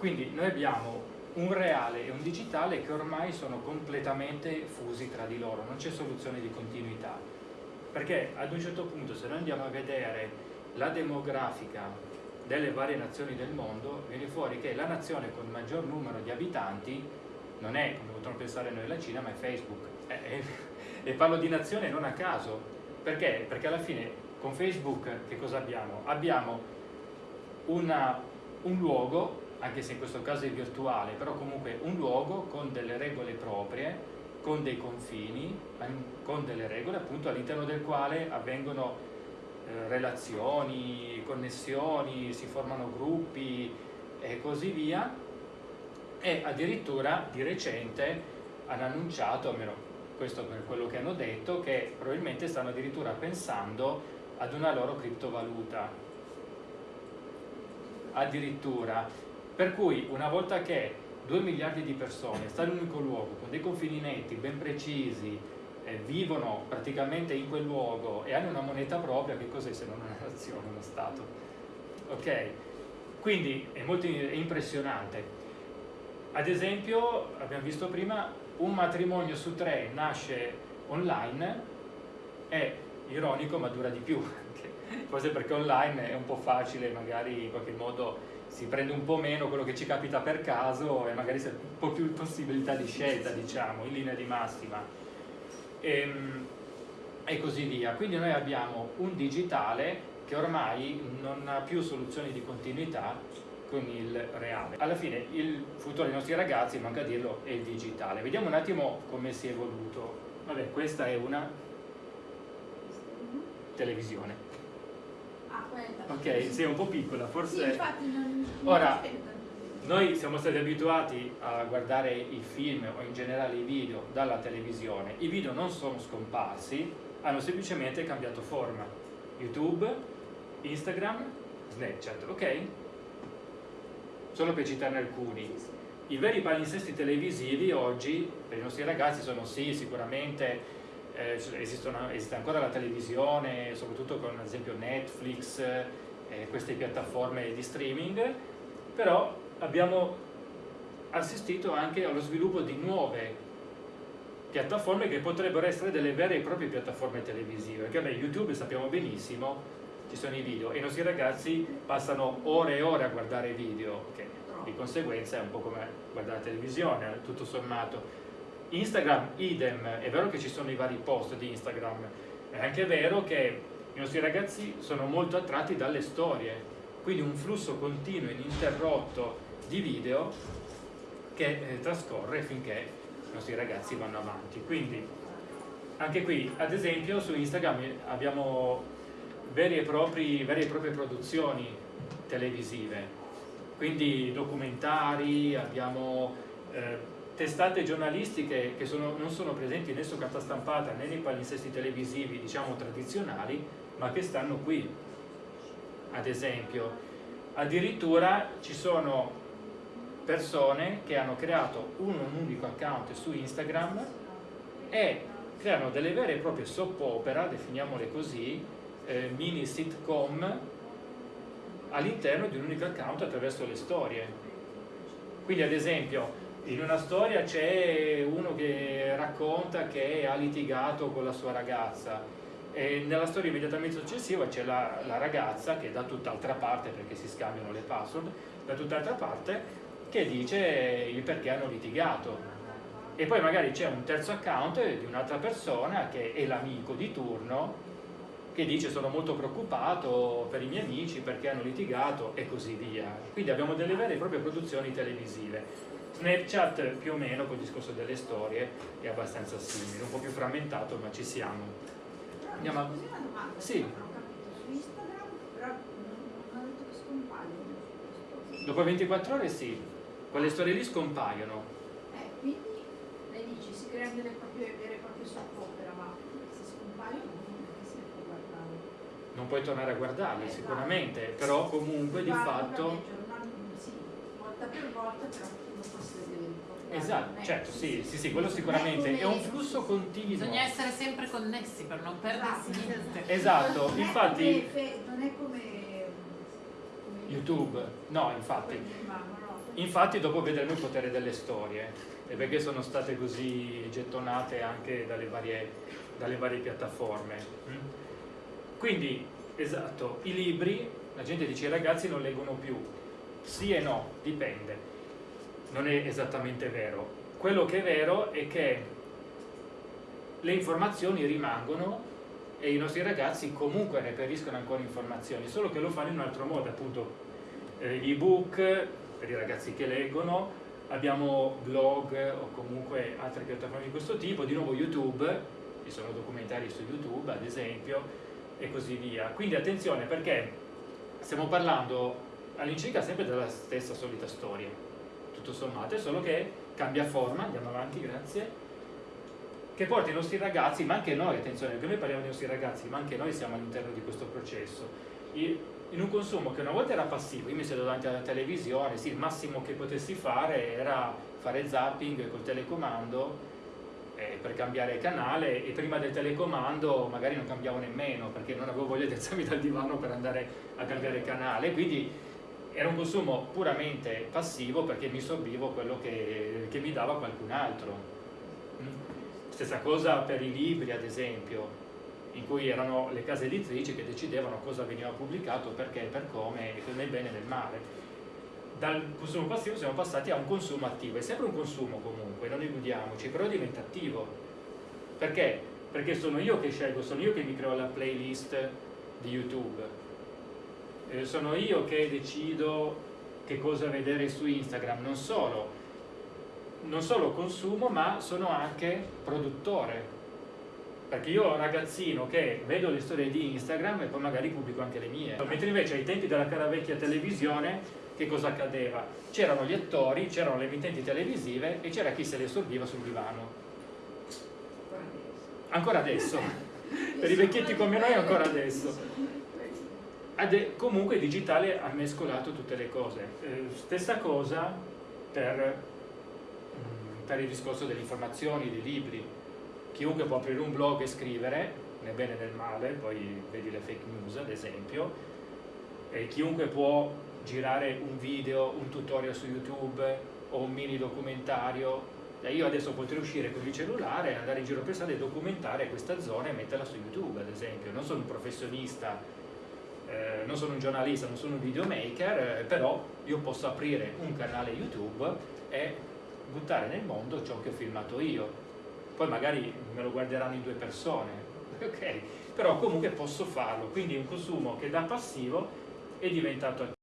Quindi noi abbiamo un reale e un digitale che ormai sono completamente fusi tra di loro, non c'è soluzione di continuità. Perché ad un certo punto se noi andiamo a vedere la demografica delle varie nazioni del mondo, viene fuori che la nazione con maggior numero di abitanti non è, come potremmo pensare noi, la Cina, ma è Facebook. E, e, e parlo di nazione non a caso. Perché? Perché alla fine con Facebook che cosa abbiamo? Abbiamo una, un luogo anche se in questo caso è virtuale, però comunque un luogo con delle regole proprie, con dei confini, con delle regole appunto all'interno del quale avvengono eh, relazioni, connessioni, si formano gruppi e così via. E addirittura di recente hanno annunciato, almeno questo per quello che hanno detto, che probabilmente stanno addirittura pensando ad una loro criptovaluta. Addirittura per cui una volta che 2 miliardi di persone stanno in un unico luogo, con dei confini netti, ben precisi, eh, vivono praticamente in quel luogo e hanno una moneta propria, che cos'è se non una nazione, uno Stato? Ok? Quindi è molto impressionante. Ad esempio, abbiamo visto prima, un matrimonio su tre nasce online, è ironico ma dura di più, forse perché online è un po' facile magari in qualche modo si prende un po' meno quello che ci capita per caso e magari c'è un po' più possibilità di scelta, diciamo, in linea di massima. E, ehm, e così via. Quindi noi abbiamo un digitale che ormai non ha più soluzioni di continuità con il reale. Alla fine il futuro dei nostri ragazzi, manca a dirlo, è il digitale. Vediamo un attimo come si è evoluto. Vabbè, questa è una televisione. Ok, sei un po' piccola, forse... Sì, non, Ora, noi siamo stati abituati a guardare i film o in generale i video dalla televisione. I video non sono scomparsi, hanno semplicemente cambiato forma. YouTube, Instagram, Snapchat, ok? Solo per citarne alcuni. I veri palinsesti televisivi oggi per i nostri ragazzi sono sì, sicuramente eh, esistono, esiste ancora la televisione, soprattutto con ad esempio Netflix, eh, queste piattaforme di streaming, però abbiamo assistito anche allo sviluppo di nuove piattaforme che potrebbero essere delle vere e proprie piattaforme televisive, perché beh, YouTube sappiamo benissimo, ci sono i video e i nostri ragazzi passano ore e ore a guardare video, che di conseguenza è un po' come guardare la televisione, tutto sommato Instagram idem, è vero che ci sono i vari post di Instagram, è anche vero che i nostri ragazzi sono molto attratti dalle storie, quindi un flusso continuo e ininterrotto di video che eh, trascorre finché i nostri ragazzi vanno avanti. Quindi anche qui, ad esempio, su Instagram abbiamo vere e, propri, vere e proprie produzioni televisive, quindi documentari, abbiamo eh, testate giornalistiche che sono, non sono presenti né su carta stampata né nei palinsesti televisivi diciamo tradizionali ma che stanno qui ad esempio addirittura ci sono persone che hanno creato un, unico account su Instagram e creano delle vere e proprie soap opera, definiamole così, eh, mini sitcom all'interno di un unico account attraverso le storie. Quindi ad esempio in una storia c'è uno che racconta che ha litigato con la sua ragazza. E nella storia immediatamente successiva c'è la, la, ragazza che da tutt'altra parte, perché si scambiano le password, da tutt'altra parte che dice il perché hanno litigato. E poi magari c'è un terzo account di un'altra persona che è l'amico di turno che dice sono molto preoccupato per i miei amici perché hanno litigato e così via. Quindi abbiamo delle vere e proprie produzioni televisive Snapchat più o meno col discorso delle storie è abbastanza simile, un po' più frammentato ma ci siamo. Andiamo a... Sì. Dopo 24 ore sì, quelle storie lì scompaiono. Eh, quindi lei dice si creano delle proprie, vere e proprie soppopera, ma se scompaiono non puoi tornare a guardarle sicuramente, no. però comunque di fatto... Sì, volta per volta però Esatto, certo, sì, sì, sì, quello sicuramente è un flusso continuo. Bisogna essere sempre connessi per non perdersi esatto. niente. Esatto, infatti... Non è come YouTube, no, infatti. Infatti dopo vedremo il potere delle storie e perché sono state così gettonate anche dalle varie, dalle varie piattaforme. Mm? Quindi, esatto, i libri, la gente dice i ragazzi non leggono più. Sì e no, dipende. Non è esattamente vero. Quello che è vero è che le informazioni rimangono e i nostri ragazzi comunque reperiscono ancora informazioni, solo che lo fanno in un altro modo, appunto eh, ebook per i ragazzi che leggono, abbiamo blog o comunque altre piattaforme di questo tipo, di nuovo YouTube, ci sono documentari su YouTube ad esempio e così via. Quindi attenzione perché stiamo parlando all'incirca sempre della stessa solita storia, tutto sommato, è solo che cambia forma, andiamo avanti, grazie, che porta i nostri ragazzi, ma anche noi, attenzione, perché noi parliamo dei nostri ragazzi, ma anche noi siamo all'interno di questo processo, in un consumo che una volta era passivo, io mi sedo davanti alla televisione, sì, il massimo che potessi fare era fare zapping col telecomando eh, per cambiare canale e prima del telecomando magari non cambiavo nemmeno perché non avevo voglia di alzarmi dal divano per andare a cambiare canale, quindi era un consumo puramente passivo perché mi sorbivo quello che, che mi dava qualcun altro. Stessa cosa per i libri, ad esempio, in cui erano le case editrici che decidevano cosa veniva pubblicato, perché, per come, nel bene e nel male. Dal consumo passivo siamo passati a un consumo attivo. È sempre un consumo comunque, non illudiamoci, però diventa attivo. Perché? Perché sono io che scelgo, sono io che mi creo la playlist di YouTube. Eh, sono io che decido che cosa vedere su Instagram, non solo non solo consumo ma sono anche produttore. Perché io ragazzino che vedo le storie di Instagram e poi magari pubblico anche le mie. Mentre invece ai tempi della cara vecchia televisione che cosa accadeva? c'erano gli attori, c'erano le emittenti televisive e c'era chi se le sorbiva sul divano. Ancora adesso. Per i vecchietti come noi ancora adesso. Ade, comunque il digitale ha mescolato tutte le cose eh, stessa cosa per per il discorso delle informazioni, dei libri. Chiunque può aprire un blog e scrivere, nel bene e nel male, poi vedi le fake news ad esempio, e chiunque può girare un video, un tutorial su YouTube o un mini documentario. E io adesso potrei uscire con il cellulare, andare in giro per strada e documentare questa zona e metterla su YouTube ad esempio. Non sono un professionista, eh, non sono un giornalista, non sono un videomaker, eh, però io posso aprire un canale YouTube e buttare nel mondo ciò che ho filmato io. Poi magari me lo guarderanno in due persone, ok? Però comunque posso farlo, quindi è un consumo che da passivo è diventato attivo.